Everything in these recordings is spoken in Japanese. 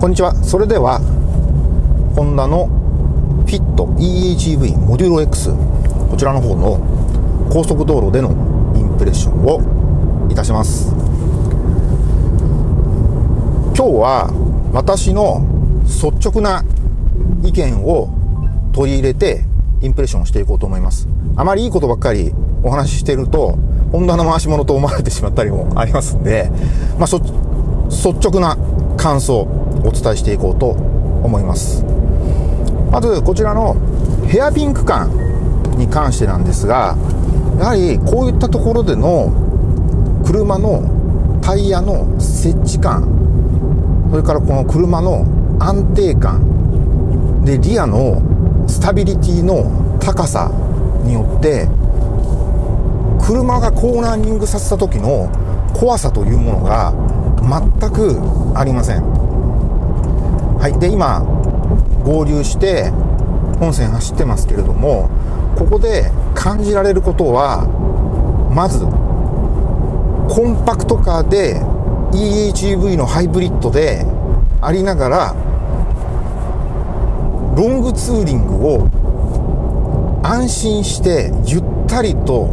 こんにちは。それでは、ホンダのフィット EHEV モデュロ X、こちらの方の高速道路でのインプレッションをいたします。今日は私の率直な意見を取り入れてインプレッションをしていこうと思います。あまりいいことばっかりお話ししてると、ホンダの回し物と思われてしまったりもありますんで、まあ、率直な感想お伝えしていこうと思います。まずこちらのヘアピン区間に関してなんですがやはりこういったところでの車のタイヤの設置感それからこの車の安定感でリアのスタビリティの高さによって車がコーナーニングさせた時の怖さというものが全くありません。はい。で今合流して本線走ってますけれどもここで感じられることはまずコンパクトカーで EHEV のハイブリッドでありながらロングツーリングを安心してゆったりと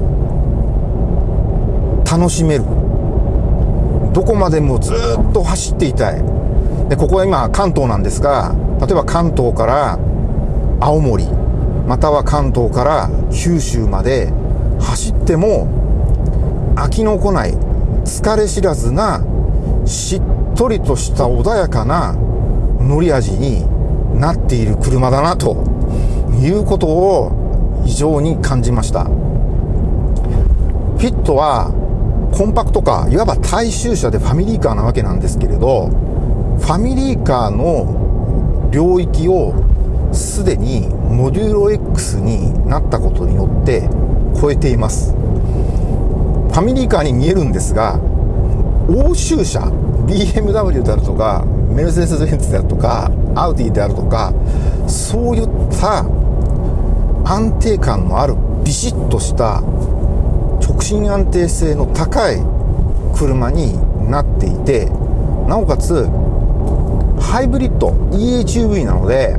楽しめる。どこまでもずっと走っていたい。でここは今関東なんですが例えば関東から青森または関東から九州まで走っても飽きのこない疲れ知らずなしっとりとした穏やかな乗り味になっている車だなということを非常に感じました。フィットはコンパクトカーいわば大衆車でファミリーカーなわけなんですけれどファミリーカーの領域をすでにモデュロ X になったことによって超えています。ファミリーカーに見えるんですが欧州車 BMW であるとかメルセデス・ベンツであるとかアウディであるとかそういった安定感のあるビシッとした直進安定性の高い車になっていてなおかつハイブリッド EHUV なので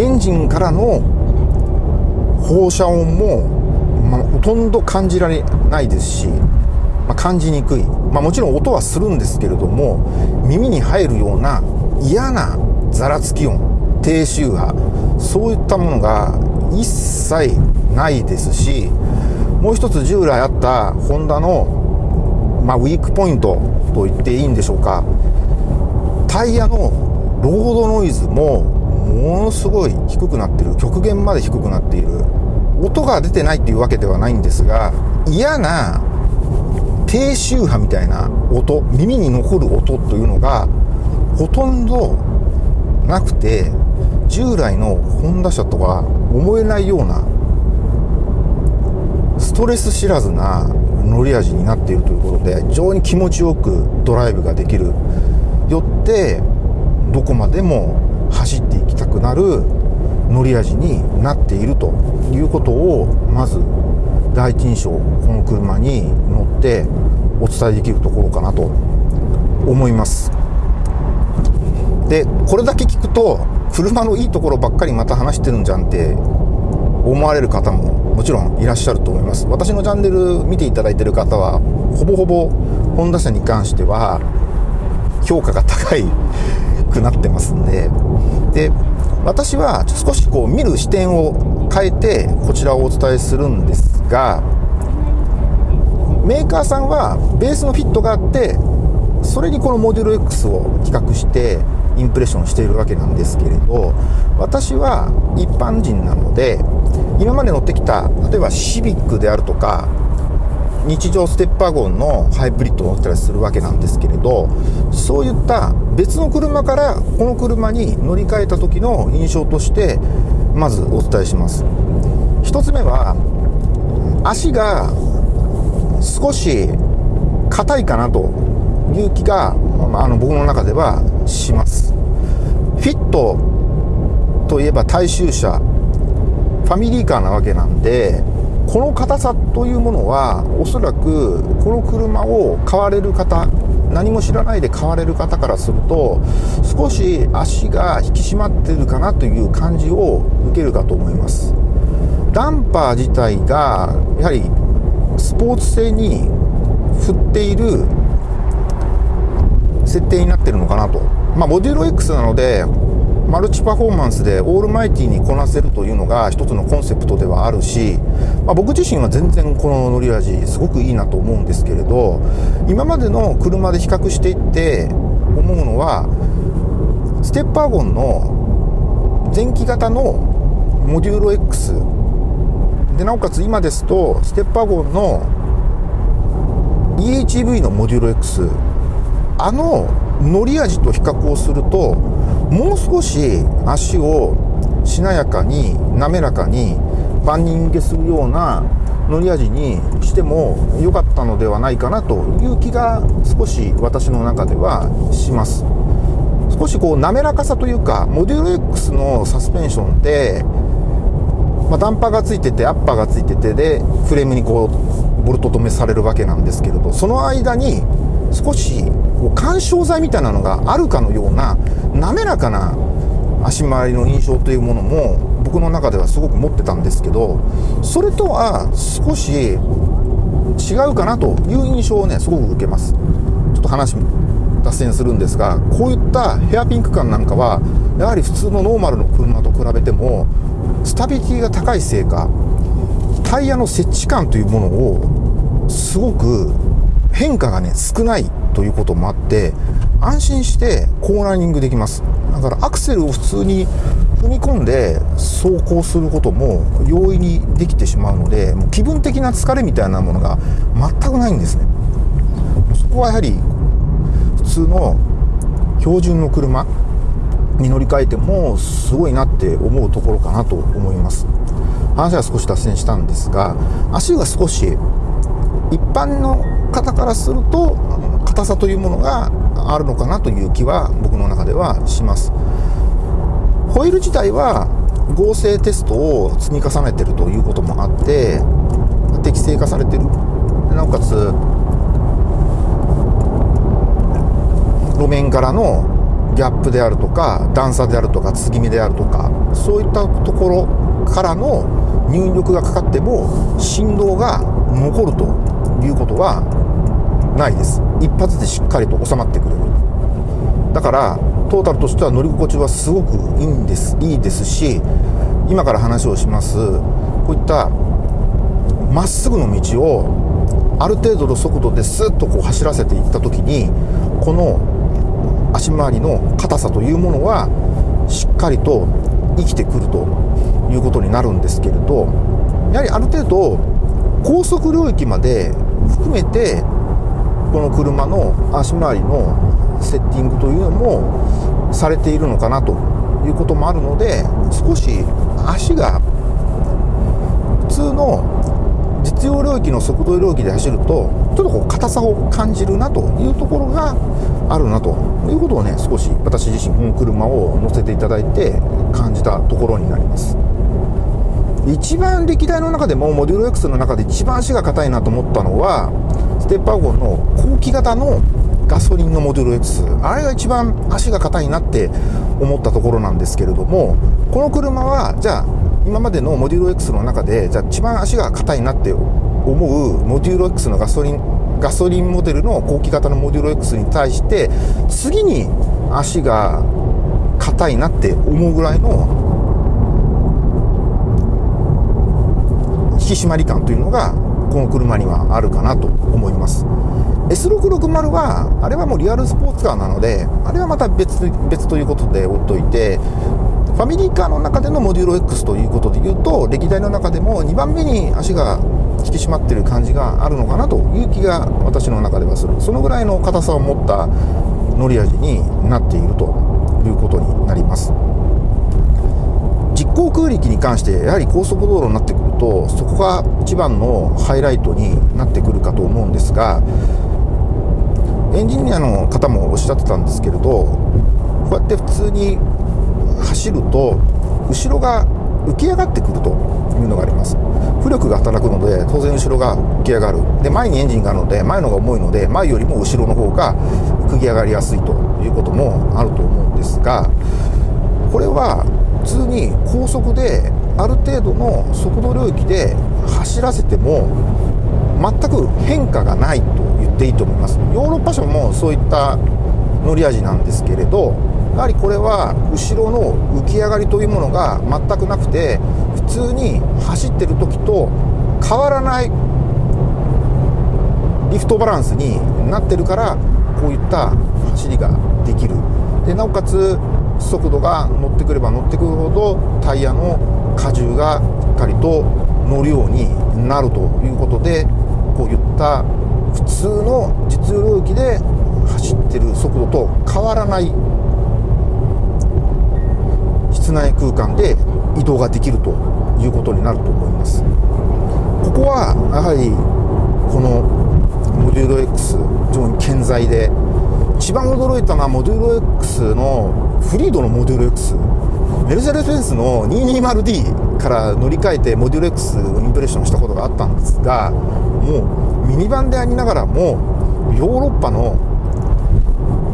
エンジンからの放射音も、まあ、ほとんど感じられないですし、まあ、感じにくい、まあ、もちろん音はするんですけれども耳に入るような嫌なざらつき音低周波そういったものが一切ないですしもう一つ従来あったホンダの、まあ、ウィークポイントと言っていいんでしょうか。タイヤのロードノイズもものすごい低くなってる極限まで低くなっている音が出てないっていうわけではないんですが嫌な低周波みたいな音耳に残る音というのがほとんどなくて従来のホンダ車とは思えないようなストレス知らずな乗り味になっているということで非常に気持ちよくドライブができるよってどこまでも走っていきたくなる乗り味になっているということをまず第一印象この車に乗ってお伝えできるところかなと思います。でこれだけ聞くと車のいいところばっかりまた話してるんじゃんって思われる方ももちろんいらっしゃると思います。私のチャンネル見ていただいてる方はほぼほぼホンダ車に関しては評価が高いくなってますんで。で私は少しこう見る視点を変えてこちらをお伝えするんですがメーカーさんはベースのフィットがあってそれにこのモデル X を比較してインプレッションしているわけなんですけれど私は一般人なので今まで乗ってきた例えばシビックであるとか日常ステップワゴンのハイブリッドを乗ったりするわけなんですけれどそういった別の車からこの車に乗り換えた時の印象としてまずお伝えします。1つ目は足が少し硬いかなという気が、あの僕の中ではします。フィットといえば大衆車。ファミリーカーなわけなんでこの硬さというものはおそらくこの車を買われる方何も知らないで買われる方からすると少し足が引き締まってるかなという感じを受けるかと思います。ダンパー自体がやはりスポーツ性に振っている設定になってるのかなと。まあモデュロ X なのでマルチパフォーマンスでオールマイティにこなせるというのが一つのコンセプトではあるし、まあ、僕自身は全然この乗り味すごくいいなと思うんですけれど今までの車で比較していって思うのはステッパーゴンの前期型のモデューロ X でなおかつ今ですとステッパーゴンの EHV のモデューロ X あの乗り味と比較をするともう少し足をしなやかに滑らかに万人受けするような乗り味にしても良かったのではないかなという気が少し私の中ではします。少しこう滑らかさというかモデュル X のサスペンションって、まあ、ダンパーがついててアッパーがついててでフレームにこうボルト止めされるわけなんですけれどその間に少し緩衝材みたいなのがあるかのような滑らかな足回りの印象というものも僕の中ではすごく持ってたんですけどそれとは少し違うかなという印象をねすごく受けます。ちょっと話脱線するんですがこういったヘアピンク感なんかはやはり普通のノーマルの車と比べてもスタビリティが高いせいかタイヤの接地感というものをすごく変化がね少ないということもあって安心してコーナリングできます。だからアクセルを普通に踏み込んで走行することも容易にできてしまうのでもう気分的な疲れみたいなものが全くないんですね。そこはやはり普通の標準の車に乗り換えてもすごいなって思うところかなと思います。話は少し脱線したんですが足が少し一般の方からすると硬さというものがあるのかなという気は僕の中ではします。ホイール自体は合成テストを積み重ねてるということもあって適正化されてる。なおかつ路面からのギャップであるとか段差であるとか継ぎ目であるとかそういったところからの入力がかかっても振動が残るということはないです。一発でしっかりと収まってくれる。だからトータルとしては乗り心地はすごくいいんですいいですし今から話をします。こういったまっすぐの道をある程度の速度でスッとこう走らせていった時にこの足回りの硬さというものはしっかりと生きてくるということになるんですけれどやはりある程度高速領域まで含めてこの車の足回りのセッティングというのもされているのかなということもあるので少し足が普通の実用領域の速度領域で走るとちょっとこう硬さを感じるなというところがあるなということをね少し私自身この車を乗せていただいて感じたところになります。一番歴代の中でもモデュール X の中で一番足が硬いなと思ったのはステッパーゴンの後期型のガソリンのモデル X あれが一番足が硬いなって思ったところなんですけれどもこの車はじゃあ今までのモデュール X の中でじゃあ一番足が硬いなって思うモデュール X のガソリンガソリンモデルの後期型のモデュール X に対して次に足が硬いなって思うぐらいの引き締まり感というのがこの車にはあるかなと思います。S660 はあれはもうリアルスポーツカーなのであれはまた別別ということで置いといてファミリーカーの中でのモデュール X ということで言うと歴代の中でも2番目に足が引き締まってる感じがあるのかなという気が私の中ではする。そのぐらいの硬さを持った乗り味になっているということになります。実行空力に関してやはり高速道路になってとそこが一番のハイライトになってくるかと思うんですがエンジニアの方もおっしゃってたんですけれどこうやって普通に走ると後ろが浮き上がってくるというのがあります。浮力が働くので当然後ろが浮き上がる。で前にエンジンがあるので前のが重いので前よりも後ろの方が浮き上がりやすいということもあると思うんですがこれは普通に高速である程度の速度領域で走らせても全く変化がないと言っていいと思います。ヨーロッパ車もそういった乗り味なんですけれどやはりこれは後ろの浮き上がりというものが全くなくて普通に走ってる時と変わらないリフトバランスになってるからこういった走りができる。でなおかつ速度が乗ってくれば乗ってくるほどタイヤの荷重がしっかりと乗るようになるということでこういった普通の実用領域で走ってる速度と変わらない室内空間で移動ができるということになると思います。ここはやはりこのモデュール X 非常に健在で一番驚いたのはモデュール X のフリードのモデュール X メルセデス・ベンスの 220D から乗り換えてモデュール X をインプレッションしたことがあったんですがもうミニバンでありながらもヨーロッパの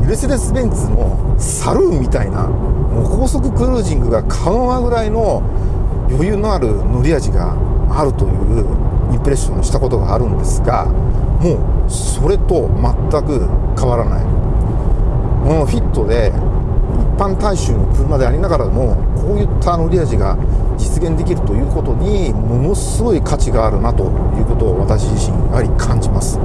メルセデス・ベンツのサルーンみたいなもう高速クルージングが可能なぐらいの余裕のある乗り味があるというインプレッションをしたことがあるんですがもうそれと全く変わらない。このフィットで般大衆の車でありながらもこういった乗り味が実現できるということにものすごい価値があるなということを私自身やはり感じます。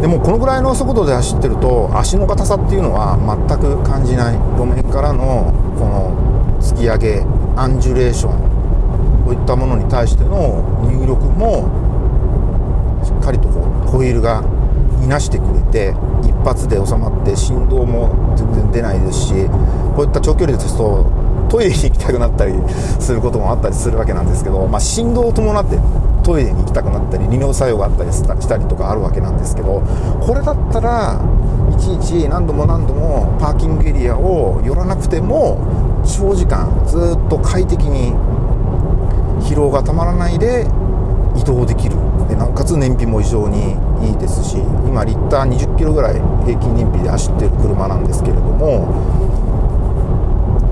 でもこのぐらいの速度で走ってると足の硬さっていうのは全く感じない路面からのこの突き上げアンジュレーションこういったものに対しての入力もしっかりとこうホイールがいなしてくれて一発で収まって振動も全然出ないですしこういった長距離ですとトイレに行きたくなったりすることもあったりするわけなんですけど、まあ、振動を伴ってトイレに行きたくなったり利尿作用があったりしたりとかあるわけなんですけどこれだったらいちいち何度も何度もパーキングエリアを寄らなくても長時間ずっと快適に疲労がたまらないで移動できるでなおかつ燃費も非常にいいですし今リッター20キロぐらい平均燃費で走ってる車なんですけれども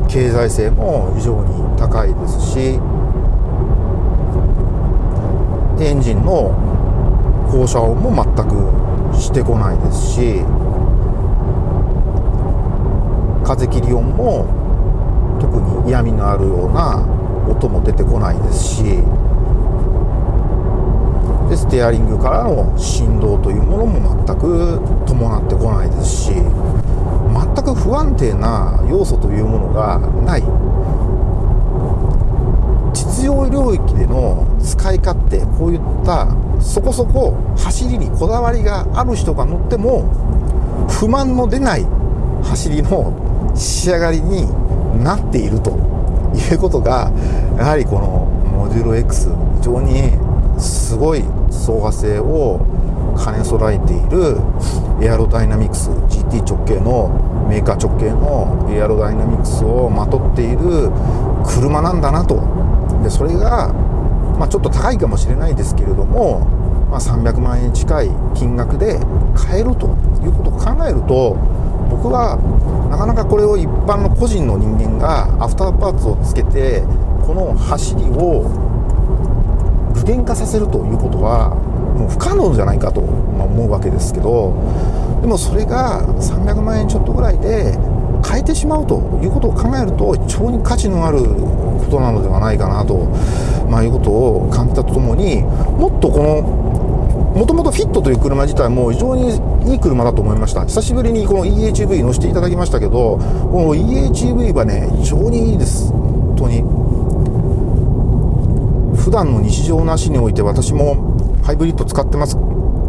経済性も非常に高いですしエンジンの放射音も全くしてこないですし風切り音も特に嫌味のあるような音も出てこないですしテアリングからの振動というものも全く伴ってこないですし全く不安定な要素というものがない。実用領域での使い勝手こういったそこそこ走りにこだわりがある人が乗っても不満の出ない走りの仕上がりになっているということがやはりこのモデュール X 非常にすごい走破性を兼ね備えているエアロダイナミクス GT 直径のメーカー直径のエアロダイナミクスをまとっている車なんだなと。でそれが、まあ、ちょっと高いかもしれないですけれども、まあ、300万円近い金額で買えるということを考えると僕はなかなかこれを一般の個人の人間がアフターパーツをつけてこの走りを具現化させるということはもう不可能じゃないかと思うわけですけどでもそれが300万円ちょっとぐらいで変えてしまうということを考えると非常に価値のあることなのではないかなと、まあ、いうことを感じたとともにもっとこのもともとフィットという車自体も非常にいい車だと思いました。久しぶりにこの EHV 乗せていただきましたけどこの EHV はね非常にいいです。本当に。普段の日常の足において私もハイブリッド使ってます。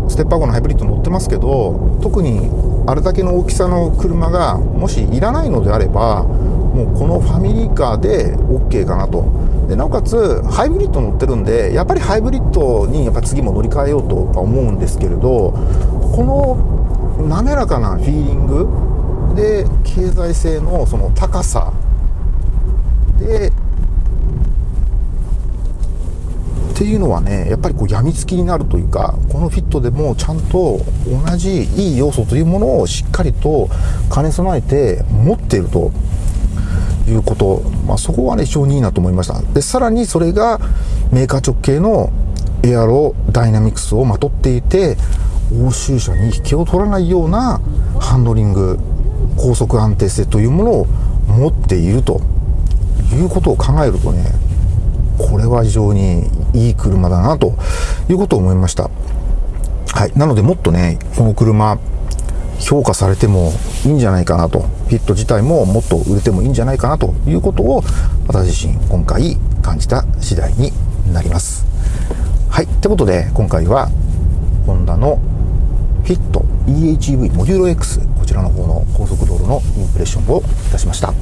ステップワゴンのハイブリッド乗ってますけど特にあれだけの大きさの車がもしいらないのであればもうこのファミリーカーで OK かなと。でなおかつハイブリッド乗ってるんでやっぱりハイブリッドにやっぱ次も乗り換えようとは思うんですけれどこの滑らかなフィーリングで経済性のその高さでっていうのはねやっぱりこう病みつきになるというかこのフィットでもちゃんと同じいい要素というものをしっかりと兼ね備えて持っていると。いうこと、まあ、そこはね非常にいいなと思いました。でさらにそれがメーカー直系のエアロダイナミクスをまとっていて欧州車に引けを取らないようなハンドリング高速安定性というものを持っているということを考えるとねこれは非常にいい車だなということを思いました。はい。なのでもっとねこの車評価されてもいいんじゃないかなと。フィット自体ももっと売れてもいいんじゃないかなということを私自身今回感じた次第になります。はい。ということで今回はホンダのフィット EHEV モデュール X こちらの方の高速道路のインプレッションをいたしました。